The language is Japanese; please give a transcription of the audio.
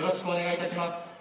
よろしくお願いいたします。